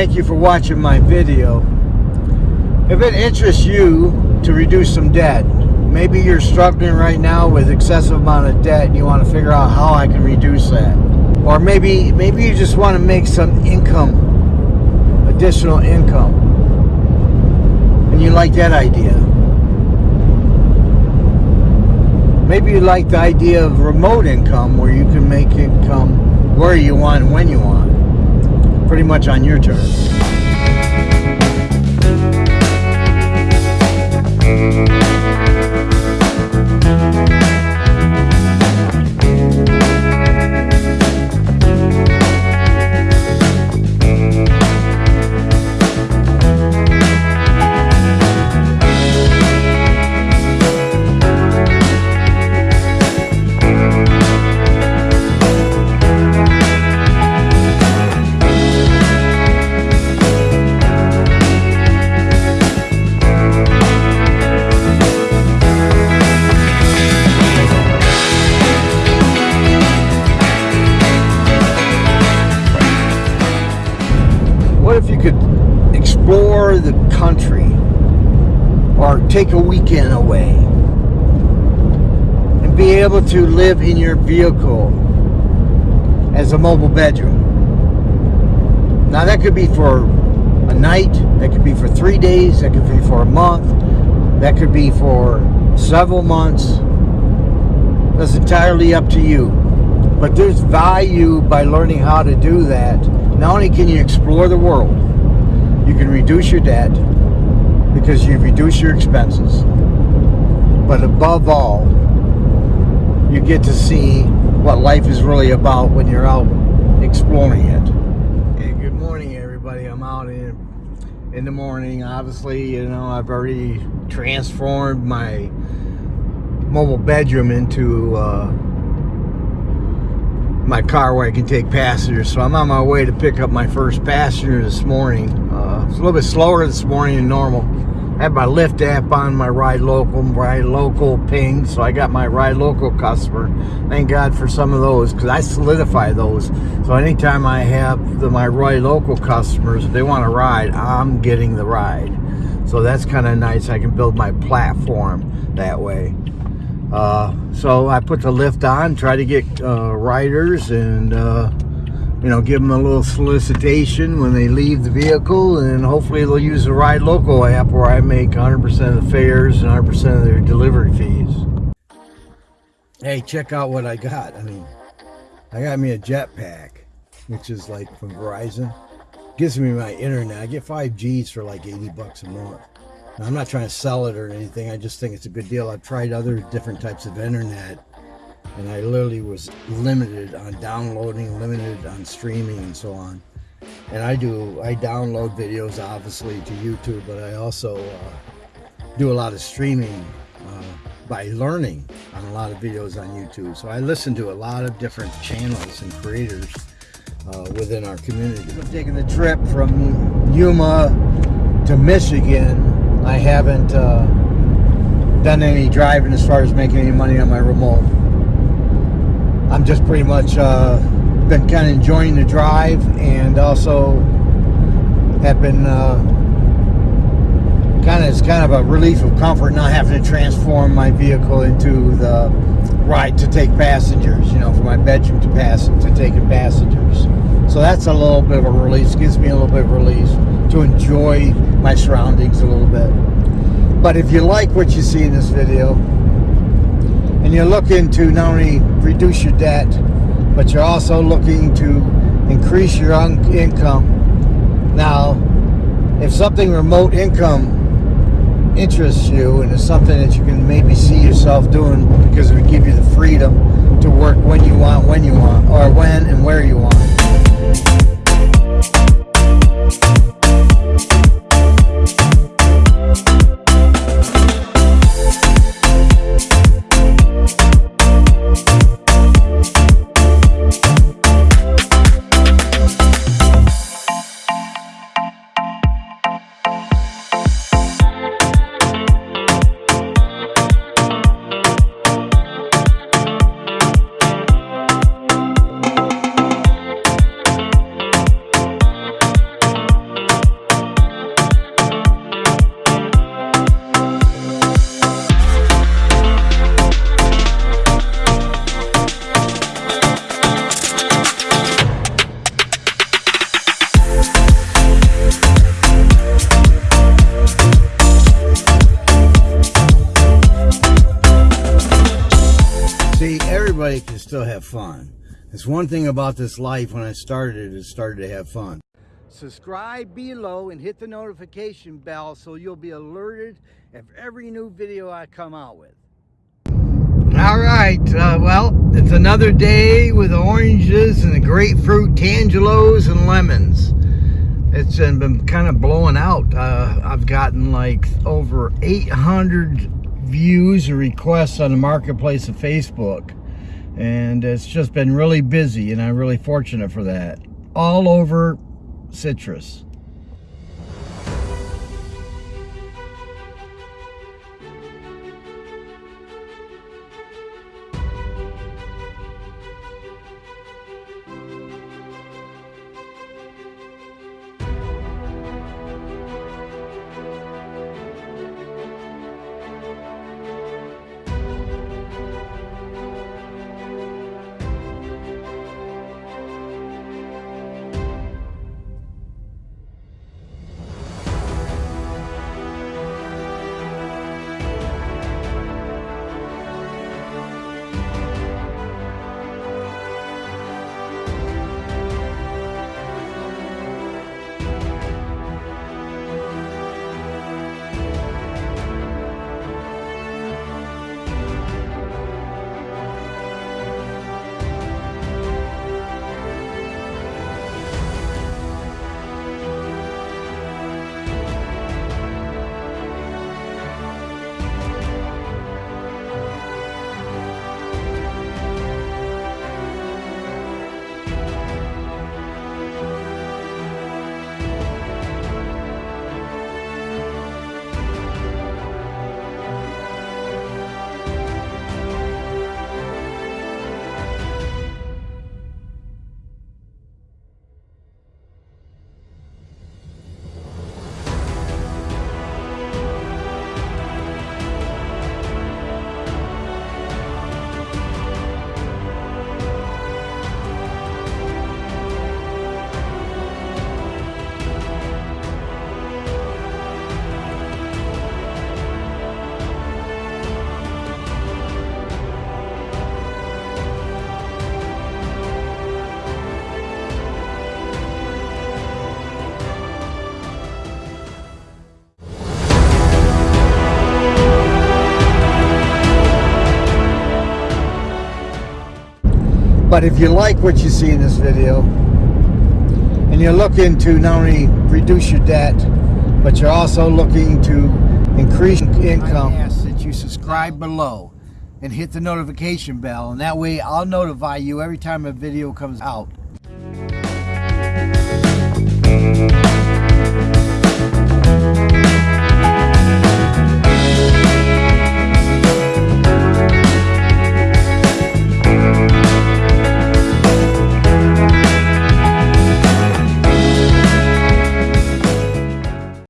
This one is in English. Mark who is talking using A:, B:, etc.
A: Thank you for watching my video. If it interests you to reduce some debt, maybe you're struggling right now with excessive amount of debt and you want to figure out how I can reduce that. Or maybe maybe you just want to make some income, additional income. And you like that idea. Maybe you like the idea of remote income where you can make income where you want and when you want. Pretty much on your terms. What if you could explore the country or take a weekend away and be able to live in your vehicle as a mobile bedroom? Now that could be for a night, that could be for three days, that could be for a month, that could be for several months. That's entirely up to you. But there's value by learning how to do that. Not only can you explore the world, you can reduce your debt because you reduce your expenses. But above all, you get to see what life is really about when you're out exploring it. Hey, good morning, everybody. I'm out in in the morning. Obviously, you know, I've already transformed my mobile bedroom into uh, my car where I can take passengers. So I'm on my way to pick up my first passenger this morning. Uh, it's a little bit slower this morning than normal. I have my Lyft app on my Ride Local, Ride Local ping, so I got my Ride Local customer. Thank God for some of those because I solidify those. So anytime I have the, my Ride Local customers, if they want to ride, I'm getting the ride. So that's kind of nice. I can build my platform that way. Uh, so I put the Lyft on, try to get uh, riders and, uh, you know, give them a little solicitation when they leave the vehicle and hopefully they'll use the Ride Local app where I make 100% of the fares and 100% of their delivery fees. Hey, check out what I got. I mean, I got me a jetpack, which is like from Verizon. Gives me my internet. I get 5 Gs for like 80 bucks a month. I'm not trying to sell it or anything. I just think it's a good deal. I've tried other different types of internet, and I literally was limited on downloading, limited on streaming, and so on. And I do, I download videos obviously to YouTube, but I also uh, do a lot of streaming uh, by learning on a lot of videos on YouTube. So I listen to a lot of different channels and creators uh, within our community. I'm taking the trip from Yuma to Michigan. I haven't uh, done any driving as far as making any money on my remote. I'm just pretty much uh, been kind of enjoying the drive and also have been uh, kind of it's kind of a relief of comfort not having to transform my vehicle into the right to take passengers you know from my bedroom to pass to taking passengers so that's a little bit of a release gives me a little bit of release to enjoy my surroundings a little bit but if you like what you see in this video and you're looking to not only reduce your debt but you're also looking to increase your income now if something remote income interests you and it's something that you can maybe see yourself doing because it would give you the freedom to work when you want, when you want, or when and where you want. Still have fun. It's one thing about this life when I started, it started to have fun. Subscribe below and hit the notification bell so you'll be alerted of every new video I come out with. All right, uh, well, it's another day with oranges and the grapefruit, tangelos, and lemons. It's been kind of blowing out. Uh, I've gotten like over 800 views or requests on the marketplace of Facebook. And it's just been really busy, and I'm really fortunate for that. All over citrus. But if you like what you see in this video, and you're looking to not only reduce your debt, but you're also looking to increase income, I ask that you subscribe below and hit the notification bell, and that way I'll notify you every time a video comes out.